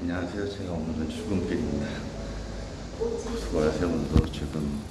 안녕하세요. 제가 오늘은 출근길입니다. 수고하세요. 오늘도 출근 빠르게